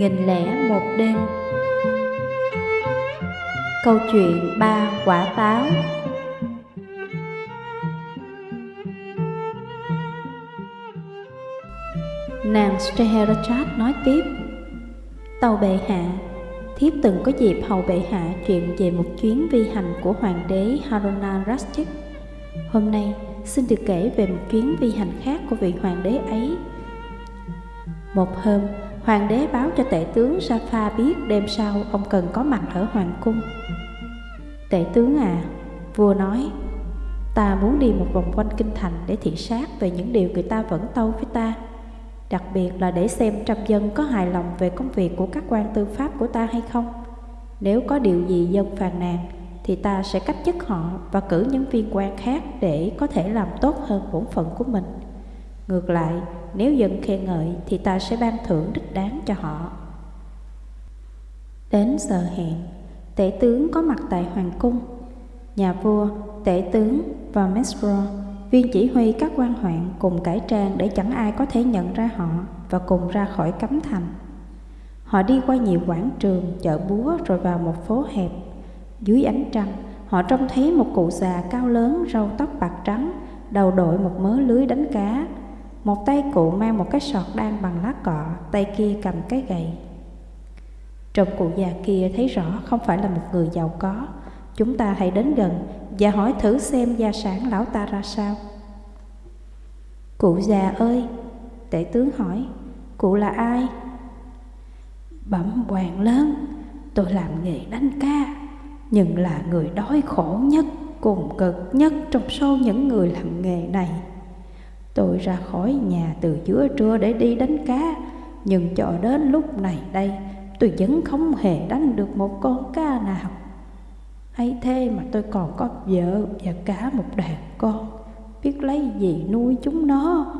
Nghìn lẻ một đêm. Câu chuyện ba quả táo. Nàng Scheherazade nói tiếp Tàu bệ hạ Thiếp từng có dịp hầu bệ hạ chuyện về một chuyến vi hành của hoàng đế Haruna Rastik Hôm nay xin được kể về một chuyến vi hành khác của vị hoàng đế ấy. Một hôm, hoàng đế báo cho tể tướng Safa biết đêm sau ông cần có mặt ở hoàng cung. Tể tướng à, vua nói Ta muốn đi một vòng quanh kinh thành để thị sát về những điều người ta vẫn tâu với ta. Đặc biệt là để xem trăm dân có hài lòng về công việc của các quan tư pháp của ta hay không. Nếu có điều gì dân phàn nàn thì ta sẽ cách chức họ và cử những viên quan khác để có thể làm tốt hơn bổn phận của mình. Ngược lại, nếu dân khen ngợi thì ta sẽ ban thưởng đích đáng cho họ Đến giờ hẹn, tể tướng có mặt tại hoàng cung Nhà vua, tể tướng và Mesro Viên chỉ huy các quan hoạn cùng cải trang để chẳng ai có thể nhận ra họ và cùng ra khỏi cấm thành. Họ đi qua nhiều quảng trường, chợ búa rồi vào một phố hẹp. Dưới ánh trăng, họ trông thấy một cụ già cao lớn, râu tóc bạc trắng, đầu đội một mớ lưới đánh cá. Một tay cụ mang một cái sọt đan bằng lá cọ, tay kia cầm cái gậy. Trong cụ già kia thấy rõ không phải là một người giàu có. Chúng ta hãy đến gần và hỏi thử xem gia sản lão ta ra sao. Cụ già ơi, tể tướng hỏi, cụ là ai? Bẩm hoàng lớn, tôi làm nghề đánh ca, nhưng là người đói khổ nhất, cùng cực nhất trong số những người làm nghề này. Tôi ra khỏi nhà từ giữa trưa để đi đánh cá, nhưng cho đến lúc này đây, tôi vẫn không hề đánh được một con cá nào. Hay thế mà tôi còn có vợ và cả một đàn con. Biết lấy gì nuôi chúng nó?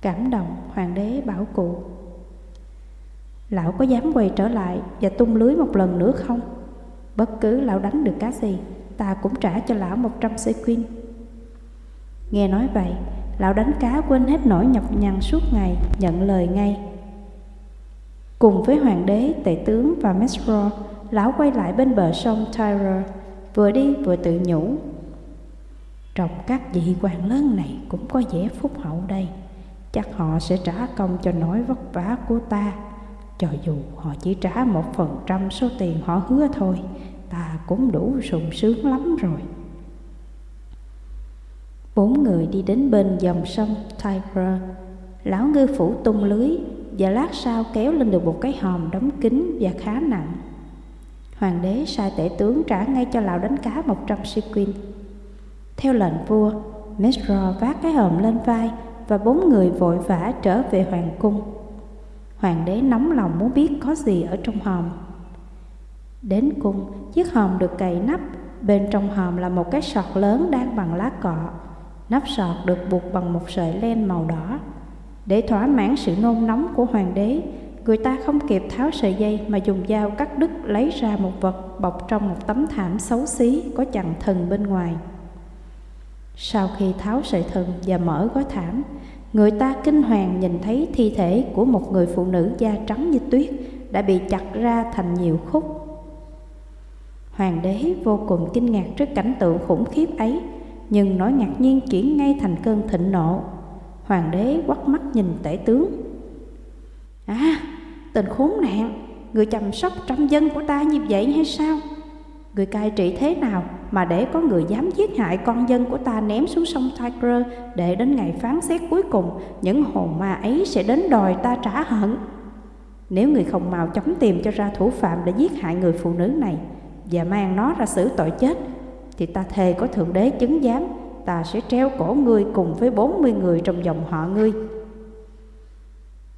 Cảm động hoàng đế bảo cụ. Lão có dám quay trở lại và tung lưới một lần nữa không? Bất cứ lão đánh được cá gì Ta cũng trả cho lão một trăm sequin. Nghe nói vậy Lão đánh cá quên hết nỗi nhọc nhằn suốt ngày Nhận lời ngay Cùng với hoàng đế, tể tướng và Mesro lão quay lại bên bờ sông Tyre, vừa đi vừa tự nhủ. "Trọc các vị quan lớn này cũng có vẻ phúc hậu đây, chắc họ sẽ trả công cho nỗi vất vả của ta. Cho dù họ chỉ trả một phần trăm số tiền họ hứa thôi, ta cũng đủ sùng sướng lắm rồi. Bốn người đi đến bên dòng sông Tiger, lão ngư phủ tung lưới và lát sau kéo lên được một cái hòm đóng kín và khá nặng. Hoàng đế sai tể tướng trả ngay cho lão đánh cá một trăm sequin. Theo lệnh vua, Mesro vác cái hòm lên vai và bốn người vội vã trở về hoàng cung. Hoàng đế nóng lòng muốn biết có gì ở trong hòm. Đến cung, chiếc hòm được cày nắp, bên trong hòm là một cái sọt lớn đang bằng lá cọ. Nắp sọt được buộc bằng một sợi len màu đỏ. Để thỏa mãn sự nôn nóng của hoàng đế, Người ta không kịp tháo sợi dây mà dùng dao cắt đứt lấy ra một vật bọc trong một tấm thảm xấu xí có chặn thần bên ngoài. Sau khi tháo sợi thần và mở gói thảm, người ta kinh hoàng nhìn thấy thi thể của một người phụ nữ da trắng như tuyết đã bị chặt ra thành nhiều khúc. Hoàng đế vô cùng kinh ngạc trước cảnh tượng khủng khiếp ấy, nhưng nỗi ngạc nhiên chuyển ngay thành cơn thịnh nộ. Hoàng đế quắt mắt nhìn tể tướng. À, Tình khốn nạn Người chăm sóc trăm dân của ta như vậy hay sao Người cai trị thế nào Mà để có người dám giết hại con dân của ta Ném xuống sông Tiger Để đến ngày phán xét cuối cùng Những hồn ma ấy sẽ đến đòi ta trả hận Nếu người không mau chóng tìm cho ra thủ phạm Để giết hại người phụ nữ này Và mang nó ra xử tội chết thì ta thề có Thượng Đế chứng giám, Ta sẽ treo cổ ngươi cùng với 40 người trong dòng họ ngươi.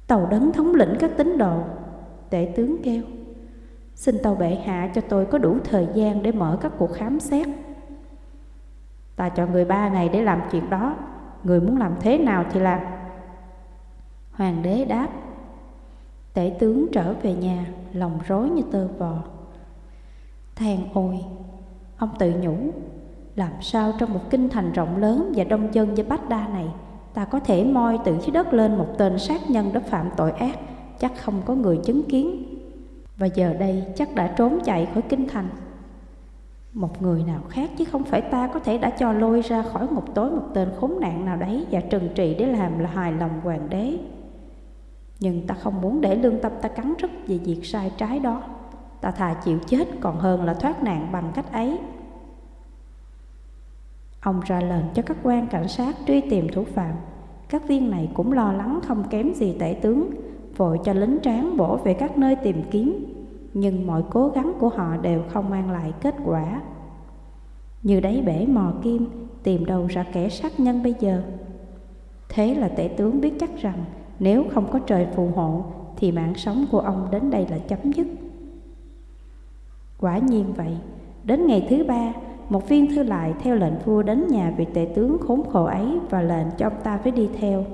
Tàu đấng thống lĩnh các tín đồ, Tể tướng kêu, Xin tàu bệ hạ cho tôi có đủ thời gian để mở các cuộc khám xét. Ta cho người ba ngày để làm chuyện đó, Người muốn làm thế nào thì làm. Hoàng đế đáp, Tể tướng trở về nhà, Lòng rối như tơ vò. Than ôi Ông tự nhủ, Làm sao trong một kinh thành rộng lớn Và đông dân như bách đa này, ta có thể moi từ dưới đất lên một tên sát nhân đã phạm tội ác, chắc không có người chứng kiến. Và giờ đây chắc đã trốn chạy khỏi kinh thành. Một người nào khác chứ không phải ta có thể đã cho lôi ra khỏi ngục tối một tên khốn nạn nào đấy và trừng trị để làm là hài lòng hoàng đế. Nhưng ta không muốn để lương tâm ta cắn rứt về việc sai trái đó. Ta thà chịu chết còn hơn là thoát nạn bằng cách ấy. Ông ra lệnh cho các quan cảnh sát truy tìm thủ phạm. Các viên này cũng lo lắng không kém gì tể tướng, vội cho lính tráng bổ về các nơi tìm kiếm. Nhưng mọi cố gắng của họ đều không mang lại kết quả. Như đáy bể mò kim, tìm đâu ra kẻ sát nhân bây giờ. Thế là tể tướng biết chắc rằng nếu không có trời phù hộ thì mạng sống của ông đến đây là chấm dứt. Quả nhiên vậy, đến ngày thứ ba, một viên thư lại theo lệnh vua đến nhà vị tể tướng khốn khổ ấy và lệnh cho ông ta phải đi theo.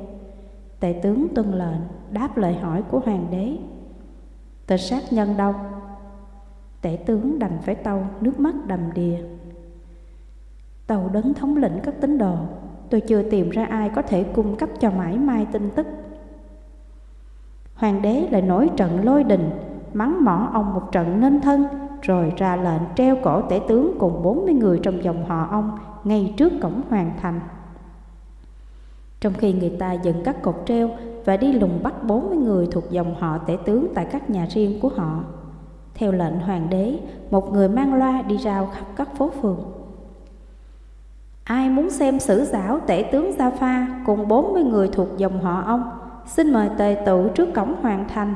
Tể tướng tuân lệnh, đáp lời hỏi của hoàng đế. Tên sát nhân đâu? Tể tướng đành phải tâu, nước mắt đầm đìa. Tàu đấng thống lĩnh các tín đồ, tôi chưa tìm ra ai có thể cung cấp cho mãi mai tin tức. Hoàng đế lại nổi trận lôi đình, mắng mỏ ông một trận nên thân rồi ra lệnh treo cổ tể tướng cùng 40 người trong dòng họ ông ngay trước cổng hoàng thành. Trong khi người ta dựng các cột treo và đi lùng bắt 40 người thuộc dòng họ tể tướng tại các nhà riêng của họ. Theo lệnh hoàng đế, một người mang loa đi rao khắp các phố phường. Ai muốn xem sử giáo tể tướng Gia Pha cùng 40 người thuộc dòng họ ông, xin mời tề tụ trước cổng hoàng thành.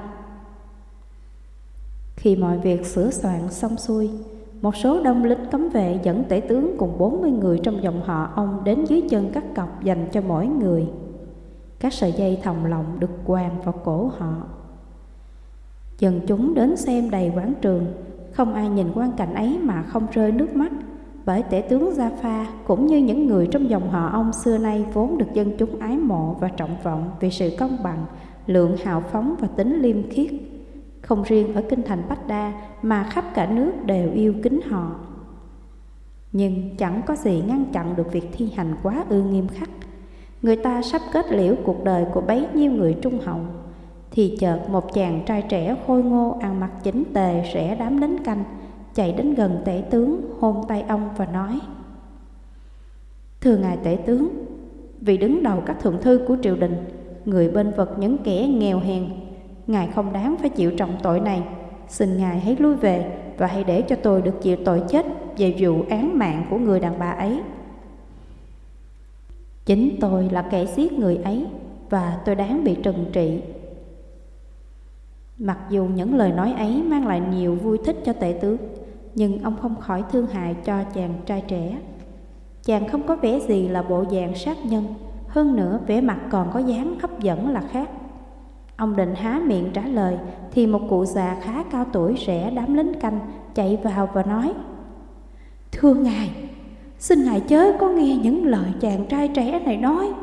Khi mọi việc sửa soạn xong xuôi, một số đông lính cấm vệ dẫn tể tướng cùng 40 người trong dòng họ ông đến dưới chân các cọc dành cho mỗi người. Các sợi dây thòng lọng được quàng vào cổ họ. Dần chúng đến xem đầy quán trường, không ai nhìn quan cảnh ấy mà không rơi nước mắt, bởi tể tướng Gia Pha cũng như những người trong dòng họ ông xưa nay vốn được dân chúng ái mộ và trọng vọng vì sự công bằng, lượng hào phóng và tính liêm khiết không riêng ở kinh thành Bách Đa mà khắp cả nước đều yêu kính họ. Nhưng chẳng có gì ngăn chặn được việc thi hành quá ư nghiêm khắc. Người ta sắp kết liễu cuộc đời của bấy nhiêu người trung hậu, thì chợt một chàng trai trẻ khôi ngô ăn mặc chỉnh tề rẽ đám đến canh, chạy đến gần tể tướng, hôn tay ông và nói Thưa ngài tể tướng, vì đứng đầu các thượng thư của triều đình, người bên vật những kẻ nghèo hèn Ngài không đáng phải chịu trọng tội này. Xin Ngài hãy lui về Và hãy để cho tôi được chịu tội chết Về vụ án mạng của người đàn bà ấy. Chính tôi là kẻ giết người ấy Và tôi đáng bị trừng trị. Mặc dù những lời nói ấy mang lại nhiều vui thích cho tể tướng Nhưng ông không khỏi thương hại cho chàng trai trẻ. Chàng không có vẻ gì là bộ dạng sát nhân, Hơn nữa vẻ mặt còn có dáng hấp dẫn là khác. Ông định há miệng trả lời, Thì một cụ già khá cao tuổi rẽ đám lính canh Chạy vào và nói, Thưa ngài, Xin ngài chớ có nghe những lời chàng trai trẻ này nói.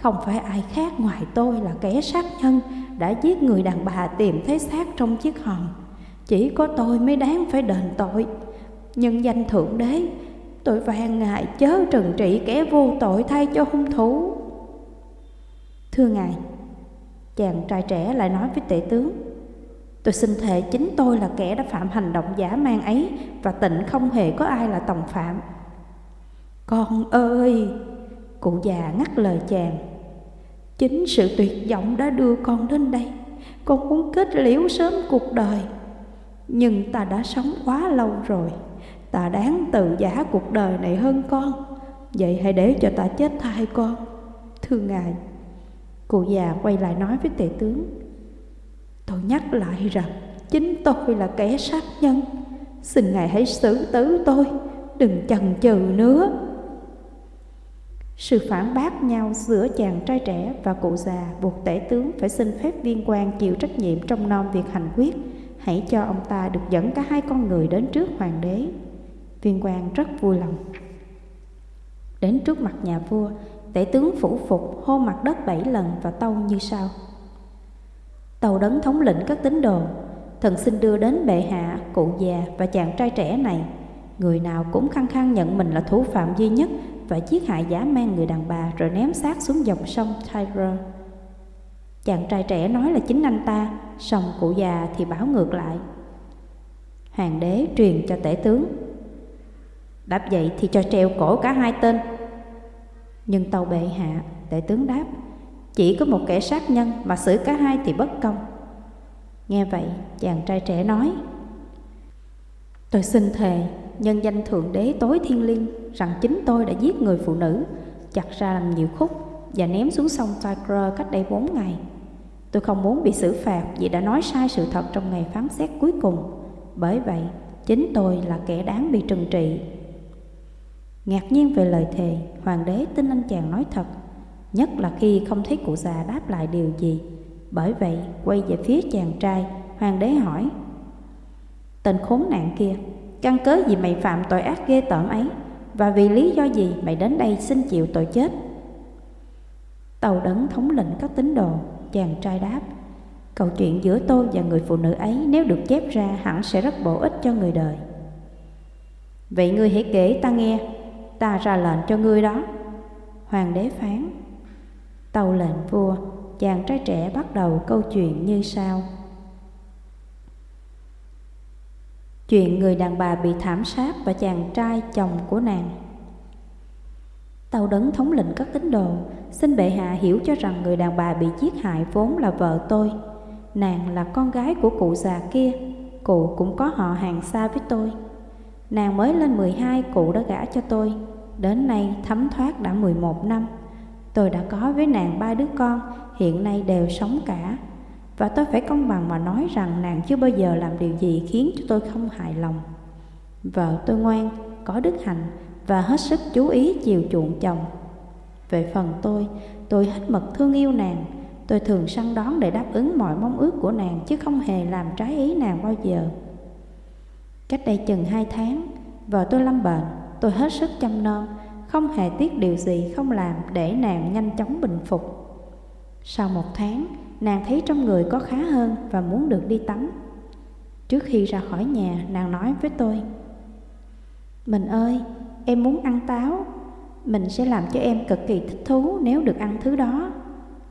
Không phải ai khác ngoài tôi là kẻ sát nhân Đã giết người đàn bà tìm thấy xác trong chiếc hòm. Chỉ có tôi mới đáng phải đền tội. Nhưng danh thượng đế, Tôi van ngài chớ trừng trị kẻ vô tội thay cho hung thủ. Thưa ngài Chàng trai trẻ lại nói với tể tướng, Tôi xin thề chính tôi là kẻ đã phạm hành động giả mang ấy Và tịnh không hề có ai là tòng phạm. Con ơi, Cụ già ngắt lời chàng, Chính sự tuyệt vọng đã đưa con đến đây. Con muốn kết liễu sớm cuộc đời. Nhưng ta đã sống quá lâu rồi. Ta đáng tự giả cuộc đời này hơn con. Vậy hãy để cho ta chết thay con. Thưa Ngài. Cụ già quay lại nói với tể tướng, Tôi nhắc lại rằng Chính tôi là kẻ sát nhân. Xin Ngài hãy xử tử tôi, Đừng chần chừ nữa. Sự phản bác nhau giữa chàng trai trẻ và cụ già Buộc tể tướng phải xin phép viên quan chịu trách nhiệm trong non việc hành quyết. Hãy cho ông ta được dẫn cả hai con người đến trước hoàng đế. Viên quan rất vui lòng. Đến trước mặt nhà vua Tể tướng phủ phục hô mặt đất bảy lần và tâu như sau Tàu đấng thống lĩnh các tín đồ Thần xin đưa đến bệ hạ, cụ già và chàng trai trẻ này Người nào cũng khăng khăng nhận mình là thủ phạm duy nhất Và giết hại giả mang người đàn bà rồi ném xác xuống dòng sông Tigre Chàng trai trẻ nói là chính anh ta, Song cụ già thì bảo ngược lại. Hoàng đế truyền cho tể tướng. Đáp vậy thì cho treo cổ cả hai tên. Nhưng tàu bệ hạ, tể tướng đáp, chỉ có một kẻ sát nhân mà xử cả hai thì bất công. Nghe vậy, chàng trai trẻ nói, Tôi xin thề, nhân danh Thượng Đế tối thiên liêng rằng chính tôi đã giết người phụ nữ, chặt ra làm nhiều khúc và ném xuống sông Tigre cách đây bốn ngày. Tôi không muốn bị xử phạt vì đã nói sai sự thật trong ngày phán xét cuối cùng. Bởi vậy, chính tôi là kẻ đáng bị trừng trị. Ngạc nhiên về lời thề, hoàng đế tin anh chàng nói thật, nhất là khi không thấy cụ già đáp lại điều gì. Bởi vậy, quay về phía chàng trai, hoàng đế hỏi, Tên khốn nạn kia, căn cớ gì mày phạm tội ác ghê tởm ấy, và vì lý do gì mày đến đây xin chịu tội chết? Tàu đấng thống lĩnh các tín đồ, chàng trai đáp, Câu chuyện giữa tôi và người phụ nữ ấy nếu được chép ra hẳn sẽ rất bổ ích cho người đời. Vậy ngươi hãy kể ta nghe, ta ra lệnh cho ngươi đó. Hoàng đế phán. Tàu lệnh vua, chàng trai trẻ bắt đầu câu chuyện như sau. Chuyện người đàn bà bị thảm sát và chàng trai chồng của nàng. Tàu đấng thống lĩnh các tín đồ, xin bệ hạ hiểu cho rằng người đàn bà bị giết hại vốn là vợ tôi. Nàng là con gái của cụ già kia, cụ cũng có họ hàng xa với tôi. Nàng mới lên 12 cụ đã gả cho tôi, đến nay thấm thoát đã 11 năm. Tôi đã có với nàng ba đứa con, hiện nay đều sống cả. Và tôi phải công bằng mà nói rằng nàng chưa bao giờ làm điều gì khiến cho tôi không hài lòng. Vợ tôi ngoan, có đức hạnh và hết sức chú ý chiều chuộng chồng. Về phần tôi, tôi hết mực thương yêu nàng, tôi thường săn đón để đáp ứng mọi mong ước của nàng chứ không hề làm trái ý nàng bao giờ. Cách đây chừng hai tháng, vợ tôi lâm bệnh, tôi hết sức chăm non, không hề tiếc điều gì không làm để nàng nhanh chóng bình phục. Sau một tháng, nàng thấy trong người có khá hơn và muốn được đi tắm. Trước khi ra khỏi nhà, nàng nói với tôi, Mình ơi, em muốn ăn táo, mình sẽ làm cho em cực kỳ thích thú nếu được ăn thứ đó.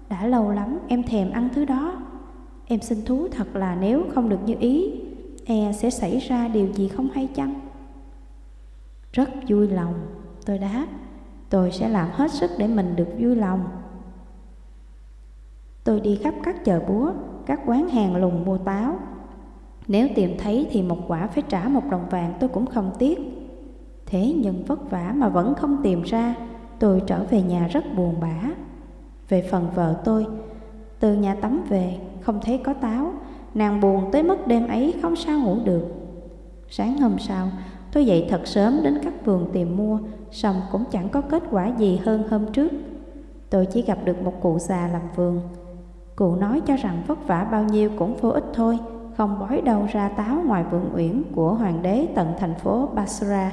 Đã lâu lắm em thèm ăn thứ đó. Em xin thú thật là nếu không được như ý, e sẽ xảy ra điều gì không hay chăng? Rất vui lòng, tôi đáp, tôi sẽ làm hết sức để mình được vui lòng. Tôi đi khắp các chợ búa, các quán hàng lùng mua táo. Nếu tìm thấy thì một quả phải trả một đồng vàng tôi cũng không tiếc. Thế nhưng vất vả mà vẫn không tìm ra, tôi trở về nhà rất buồn bã. Về phần vợ tôi, từ nhà tắm về, không thấy có táo, nàng buồn tới mức đêm ấy không sao ngủ được. Sáng hôm sau, tôi dậy thật sớm đến các vườn tìm mua, xong cũng chẳng có kết quả gì hơn hôm trước. Tôi chỉ gặp được một cụ già làm vườn, Cụ nói cho rằng vất vả bao nhiêu cũng vô ích thôi, không bói đâu ra táo ngoài vườn uyển của hoàng đế tận thành phố Basra.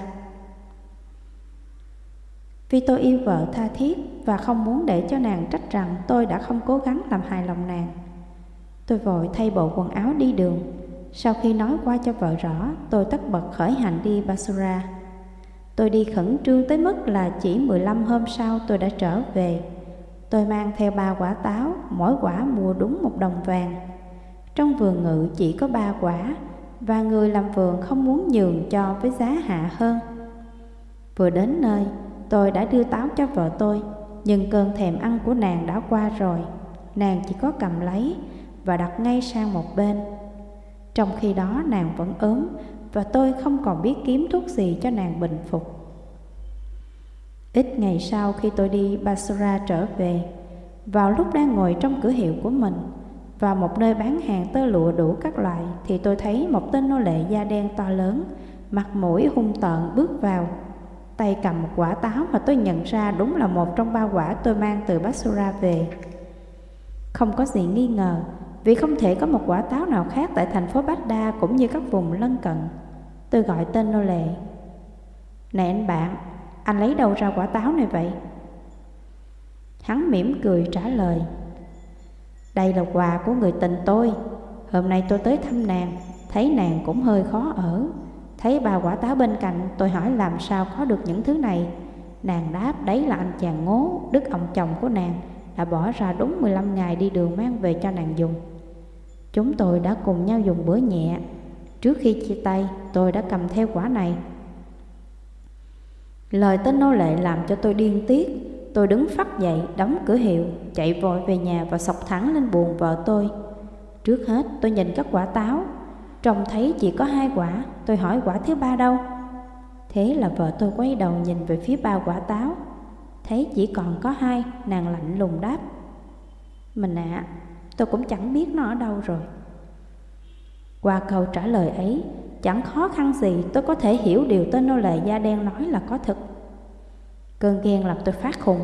Vì tôi yêu vợ tha thiết và không muốn để cho nàng trách rằng tôi đã không cố gắng làm hài lòng nàng. Tôi vội thay bộ quần áo đi đường. Sau khi nói qua cho vợ rõ, tôi tất bật khởi hành đi Basra. Tôi đi khẩn trương tới mức là chỉ 15 hôm sau tôi đã trở về. Tôi mang theo ba quả táo, mỗi quả mua đúng một đồng vàng. Trong vườn ngự chỉ có ba quả, và người làm vườn không muốn nhường cho với giá hạ hơn. Vừa đến nơi, tôi đã đưa táo cho vợ tôi, nhưng cơn thèm ăn của nàng đã qua rồi. Nàng chỉ có cầm lấy và đặt ngay sang một bên. Trong khi đó nàng vẫn ốm và tôi không còn biết kiếm thuốc gì cho nàng bình phục. Ít ngày sau khi tôi đi Basra trở về, vào lúc đang ngồi trong cửa hiệu của mình, và một nơi bán hàng tơ lụa đủ các loại, thì tôi thấy một tên nô lệ da đen to lớn, mặt mũi hung tợn bước vào. Tay cầm một quả táo mà tôi nhận ra đúng là một trong ba quả tôi mang từ Basra về. Không có gì nghi ngờ, vì không thể có một quả táo nào khác tại thành phố Baghdad cũng như các vùng lân cận. Tôi gọi tên nô lệ. Này anh bạn, anh lấy đâu ra quả táo này vậy? Hắn mỉm cười trả lời Đây là quà của người tình tôi Hôm nay tôi tới thăm nàng Thấy nàng cũng hơi khó ở Thấy bà quả táo bên cạnh Tôi hỏi làm sao có được những thứ này Nàng đáp đấy là anh chàng ngố Đức ông chồng của nàng đã bỏ ra đúng 15 ngày đi đường mang về cho nàng dùng. Chúng tôi đã cùng nhau dùng bữa nhẹ. Trước khi chia tay, tôi đã cầm theo quả này. Lời tên nô lệ làm cho tôi điên tiết. Tôi đứng phát dậy, đóng cửa hiệu, chạy vội về nhà và sọc thẳng lên buồn vợ tôi. Trước hết tôi nhìn các quả táo, trông thấy chỉ có hai quả, tôi hỏi quả thứ ba đâu. Thế là vợ tôi quay đầu nhìn về phía ba quả táo, thấy chỉ còn có hai, nàng lạnh lùng đáp. Mình ạ, à, tôi cũng chẳng biết nó ở đâu rồi. Qua câu trả lời ấy, chẳng khó khăn gì tôi có thể hiểu điều tên nô lệ da đen nói là có thực. Cơn ghen làm tôi phát khùng.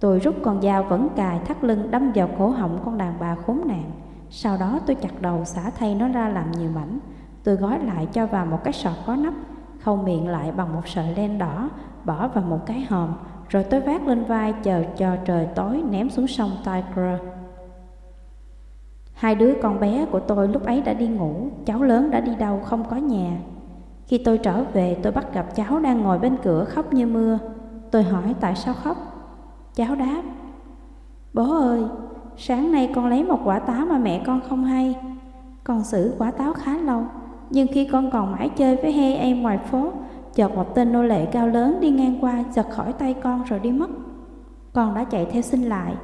Tôi rút con dao vẫn cài thắt lưng đâm vào cổ họng con đàn bà khốn nạn. Sau đó tôi chặt đầu xả thay nó ra làm nhiều mảnh. Tôi gói lại cho vào một cái sọt có nắp, khâu miệng lại bằng một sợi len đỏ, bỏ vào một cái hòm, rồi tôi vác lên vai chờ cho trời tối ném xuống sông Tigre. Hai đứa con bé của tôi lúc ấy đã đi ngủ, cháu lớn đã đi đâu không có nhà. Khi tôi trở về tôi bắt gặp cháu đang ngồi bên cửa khóc như mưa. Tôi hỏi tại sao khóc? Cháu đáp, Bố ơi, sáng nay con lấy một quả táo mà mẹ con không hay. Con xử quả táo khá lâu, nhưng khi con còn mãi chơi với hai em ngoài phố, chợt một tên nô lệ cao lớn đi ngang qua giật khỏi tay con rồi đi mất. Con đã chạy theo xin lại,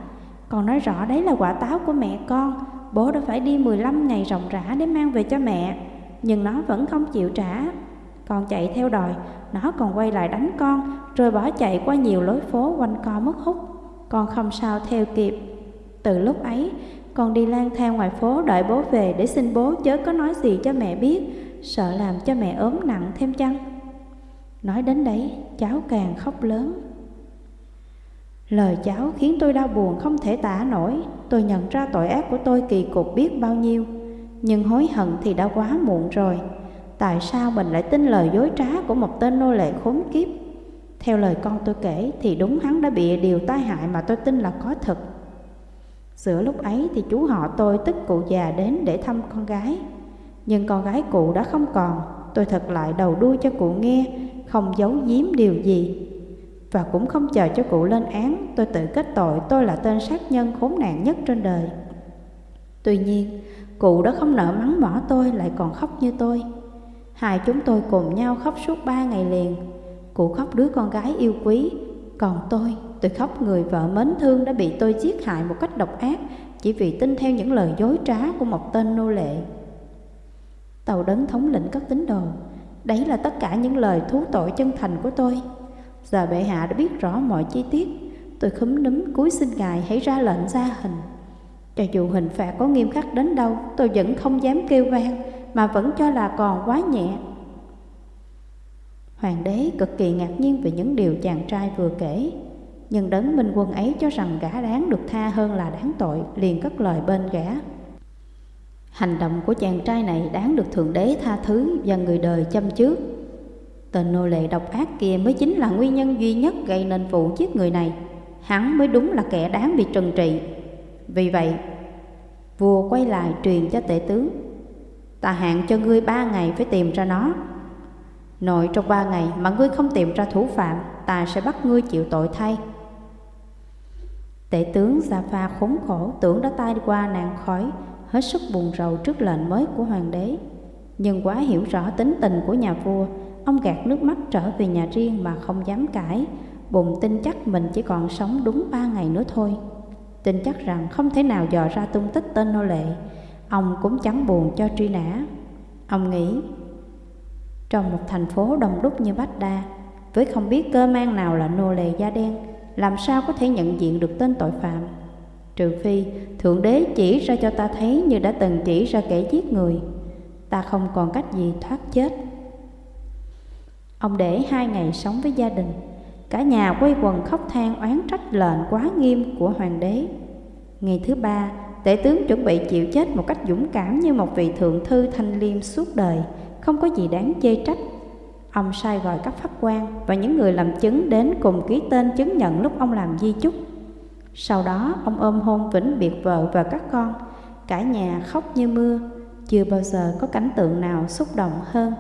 con nói rõ đấy là quả táo của mẹ con, bố đã phải đi 15 ngày ròng rã để mang về cho mẹ, nhưng nó vẫn không chịu trả. Con chạy theo đòi, nó còn quay lại đánh con, rồi bỏ chạy qua nhiều lối phố quanh co mất hút. Con không sao theo kịp. Từ lúc ấy, con đi lang thang ngoài phố đợi bố về để xin bố chớ có nói gì cho mẹ biết, sợ làm cho mẹ ốm nặng thêm chăng. Nói đến đấy, cháu càng khóc lớn. Lời cháu khiến tôi đau buồn không thể tả nổi, tôi nhận ra tội ác của tôi kỳ cục biết bao nhiêu, nhưng hối hận thì đã quá muộn rồi. Tại sao mình lại tin lời dối trá của một tên nô lệ khốn kiếp? Theo lời con tôi kể thì đúng hắn đã bị điều tai hại mà tôi tin là có thật. Giữa lúc ấy thì chú họ tôi tức cụ già đến để thăm con gái. Nhưng con gái cụ đã không còn, tôi thật lại đầu đuôi cho cụ nghe, không giấu giếm điều gì. Và cũng không chờ cho cụ lên án, tôi tự kết tội tôi là tên sát nhân khốn nạn nhất trên đời. Tuy nhiên, cụ đã không nỡ mắng mỏ tôi lại còn khóc như tôi. Hai chúng tôi cùng nhau khóc suốt ba ngày liền. Cụ khóc đứa con gái yêu quý, còn tôi, tôi khóc người vợ mến thương đã bị tôi giết hại một cách độc ác chỉ vì tin theo những lời dối trá của một tên nô lệ. Tàu đấng thống lĩnh các tín đồ, đấy là tất cả những lời thú tội chân thành của tôi. Giờ bệ hạ đã biết rõ mọi chi tiết, tôi khúm núm cúi xin ngài hãy ra lệnh ra hình. Cho dù hình phạt có nghiêm khắc đến đâu, tôi vẫn không dám kêu vang, mà vẫn cho là còn quá nhẹ. Hoàng đế cực kỳ ngạc nhiên về những điều chàng trai vừa kể, nhưng đấng minh quân ấy cho rằng gã đáng được tha hơn là đáng tội, liền cất lời bên gã. Hành động của chàng trai này đáng được Thượng Đế tha thứ và người đời chăm trước. Tên nô lệ độc ác kia mới chính là nguyên nhân duy nhất gây nên vụ giết người này. Hắn mới đúng là kẻ đáng bị trừng trị. Vì vậy, vua quay lại truyền cho tể tướng Ta hạn cho ngươi ba ngày phải tìm ra nó Nội trong ba ngày mà ngươi không tìm ra thủ phạm Ta sẽ bắt ngươi chịu tội thay Tể tướng Gia Pha khốn khổ tưởng đã tai qua nạn khói Hết sức buồn rầu trước lệnh mới của hoàng đế Nhưng quá hiểu rõ tính tình của nhà vua Ông gạt nước mắt trở về nhà riêng mà không dám cãi. Bụng tin chắc mình chỉ còn sống đúng ba ngày nữa thôi. Tin chắc rằng không thể nào dò ra tung tích tên nô lệ. Ông cũng chẳng buồn cho truy nã. Ông nghĩ, Trong một thành phố đông đúc như Bách Đa, Với không biết cơ mang nào là nô lệ da đen, Làm sao có thể nhận diện được tên tội phạm? Trừ phi Thượng Đế chỉ ra cho ta thấy Như đã từng chỉ ra kẻ giết người. Ta không còn cách gì thoát chết. Ông để hai ngày sống với gia đình Cả nhà quay quần khóc than oán trách lệnh quá nghiêm của hoàng đế Ngày thứ ba Tể tướng chuẩn bị chịu chết một cách dũng cảm như một vị thượng thư thanh liêm suốt đời, không có gì đáng chê trách. Ông sai gọi các pháp quan và những người làm chứng đến cùng ký tên chứng nhận lúc ông làm di chúc. Sau đó ông ôm hôn vĩnh biệt vợ và các con, cả nhà khóc như mưa, chưa bao giờ có cảnh tượng nào xúc động hơn.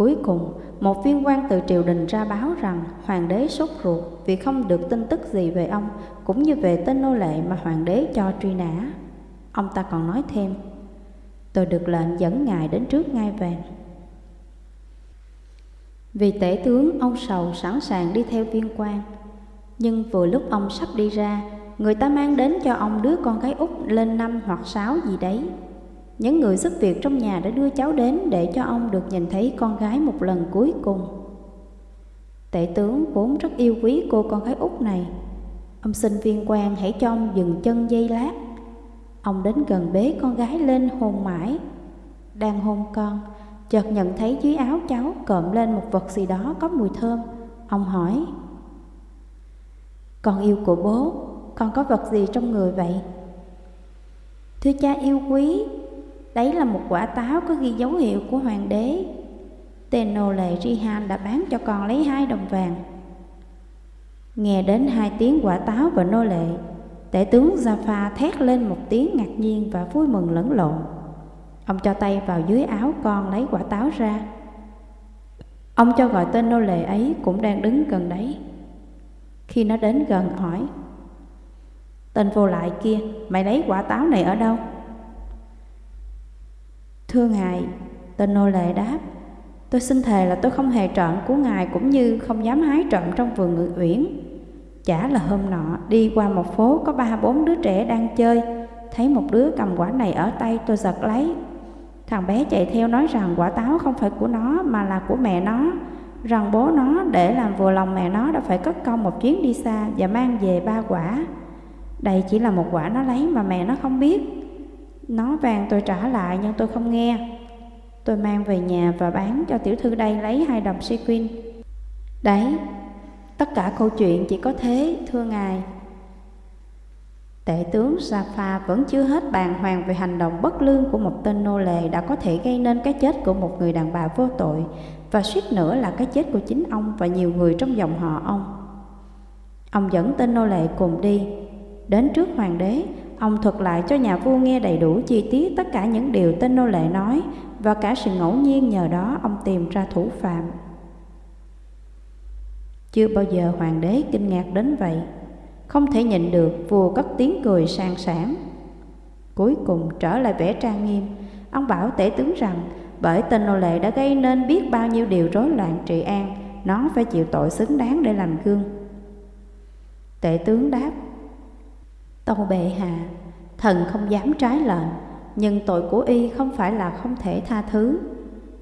Cuối cùng, một viên quan từ triều đình ra báo rằng hoàng đế sốt ruột vì không được tin tức gì về ông cũng như về tên nô lệ mà hoàng đế cho truy nã. Ông ta còn nói thêm, tôi được lệnh dẫn ngài đến trước ngai vàng. Vì tể tướng ông Sầu sẵn sàng đi theo viên quan, nhưng vừa lúc ông sắp đi ra, người ta mang đến cho ông đứa con gái út lên năm hoặc sáu gì đấy. Những người giúp việc trong nhà đã đưa cháu đến để cho ông được nhìn thấy con gái một lần cuối cùng. Tể tướng vốn rất yêu quý cô con gái út này. Ông xin viên quan hãy cho ông dừng chân dây lát. Ông đến gần bế con gái lên hôn mãi. Đang hôn con, chợt nhận thấy dưới áo cháu cộm lên một vật gì đó có mùi thơm. Ông hỏi, Con yêu của bố, con có vật gì trong người vậy? Thưa cha yêu quý, Đấy là một quả táo có ghi dấu hiệu của hoàng đế. Tên nô lệ Rihan đã bán cho con lấy hai đồng vàng. Nghe đến hai tiếng quả táo và nô lệ, tể tướng Jaffa thét lên một tiếng ngạc nhiên và vui mừng lẫn lộn. Ông cho tay vào dưới áo con lấy quả táo ra. Ông cho gọi tên nô lệ ấy cũng đang đứng gần đấy. Khi nó đến gần hỏi, Tên vô lại kia, mày lấy quả táo này ở đâu? Thưa Ngài, tên nô lệ đáp, tôi xin thề là tôi không hề trộm của Ngài cũng như không dám hái trộm trong vườn ngự uyển. Chả là hôm nọ, đi qua một phố có ba bốn đứa trẻ đang chơi, thấy một đứa cầm quả này ở tay tôi giật lấy. Thằng bé chạy theo nói rằng quả táo không phải của nó mà là của mẹ nó, rằng bố nó để làm vừa lòng mẹ nó đã phải cất công một chuyến đi xa và mang về ba quả. Đây chỉ là một quả nó lấy mà mẹ nó không biết. Nó vàng tôi trả lại nhưng tôi không nghe. Tôi mang về nhà và bán cho tiểu thư đây lấy hai đồng sequin. Đấy, tất cả câu chuyện chỉ có thế, thưa ngài. Tể tướng Safa vẫn chưa hết bàng hoàng về hành động bất lương của một tên nô lệ đã có thể gây nên cái chết của một người đàn bà vô tội và suýt nữa là cái chết của chính ông và nhiều người trong dòng họ ông. Ông dẫn tên nô lệ cùng đi, đến trước hoàng đế Ông thuật lại cho nhà vua nghe đầy đủ chi tiết tất cả những điều tên nô lệ nói và cả sự ngẫu nhiên nhờ đó ông tìm ra thủ phạm. Chưa bao giờ hoàng đế kinh ngạc đến vậy. Không thể nhịn được vua cất tiếng cười sang sảng. Cuối cùng trở lại vẻ trang nghiêm, ông bảo tể tướng rằng bởi tên nô lệ đã gây nên biết bao nhiêu điều rối loạn trị an, nó phải chịu tội xứng đáng để làm gương. Tể tướng đáp, Tâu bệ hạ, thần không dám trái lệnh, nhưng tội của y không phải là không thể tha thứ.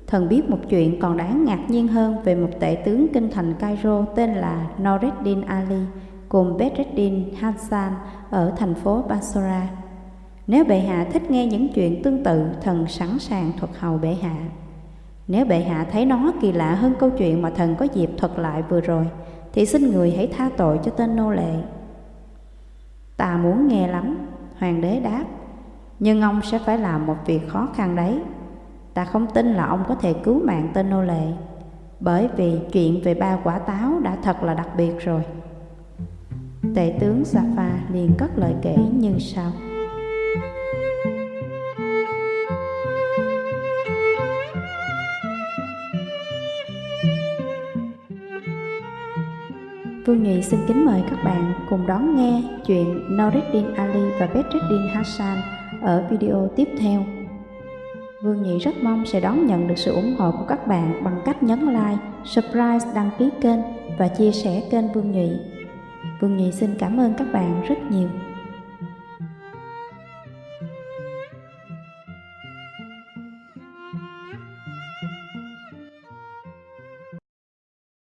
Thần biết một chuyện còn đáng ngạc nhiên hơn về một tể tướng kinh thành Cairo tên là Noreddin Ali cùng Bedreddin Hassan ở thành phố Basra. Nếu bệ hạ thích nghe những chuyện tương tự, thần sẵn sàng thuật hầu bệ hạ. Nếu bệ hạ thấy nó kỳ lạ hơn câu chuyện mà thần có dịp thuật lại vừa rồi, thì xin người hãy tha tội cho tên nô lệ Ta muốn nghe lắm, hoàng đế đáp, nhưng ông sẽ phải làm một việc khó khăn đấy. Ta không tin là ông có thể cứu mạng tên nô lệ, bởi vì chuyện về ba quả táo đã thật là đặc biệt rồi. Tể tướng Safa liền cất lời kể như sau. Phương Nghị xin kính mời các bạn cùng đón nghe chuyện Noreddin Ali và Bedreddin Hassan ở video tiếp theo. Vương Nhị rất mong sẽ đón nhận được sự ủng hộ của các bạn bằng cách nhấn like, subscribe, đăng ký kênh và chia sẻ kênh Vương Nhị. Vương Nhị xin cảm ơn các bạn rất nhiều.